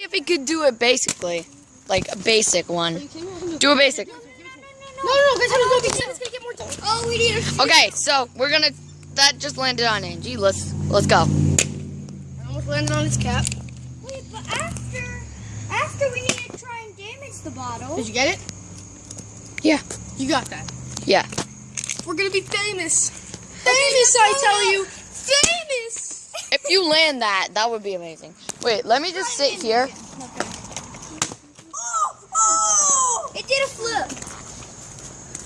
if he could do it basically, like a basic one. Do a basic. No, no, no, guys, how to go? It's gonna get more time. Oh, we need a. Okay, so we're gonna. That just landed on Angie. Let's let's go. I almost landed on his cap. Wait, but after, after we need to try and damage the bottle. Did you get it? Yeah. You got that. Yeah. We're gonna be famous. Famous, I tell you. Famous. If you land that, that would be amazing. Wait, let me just sit here. Oh, oh! It did a flip.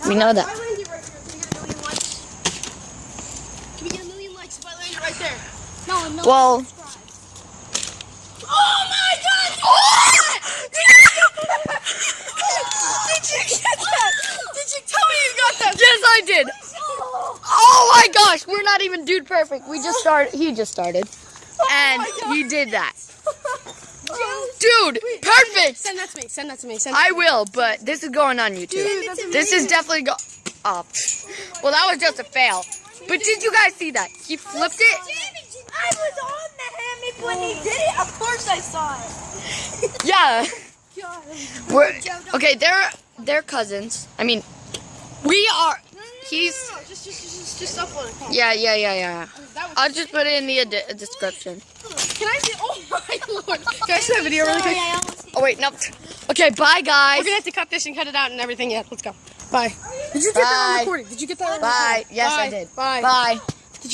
We know that. If I land it right here, can we get a million likes? Can we get a million likes if I land it right there? No, no. Well, Oh my god! Did you get that? Did you tell me you got that? yes, I did. Oh my gosh, we're not even dude perfect. We just started. He just started, oh and he did that. Dude, perfect. Send that to me. Send that to me. Send I will, but this is going on YouTube. Dude, This is definitely go. Oh, well, that was just a fail. But did you guys see that? He flipped it. I was on the hammock when he did it. Of course I saw it. Yeah. We're okay. They're they're cousins. I mean, we are. He's No, just, just, just, just upload it. Yeah, yeah, yeah, yeah. I'll just put it in the description. can I see? Oh my lord! Can I see that video really quick? Sorry, I almost hit Oh wait, no. Okay, bye guys. We're gonna have to cut this and cut it out and everything. Yeah, let's go. Bye. Did you get that Bye. on recording? Did you get that on Bye. recording? Yes, I Bye. did. Bye. Bye.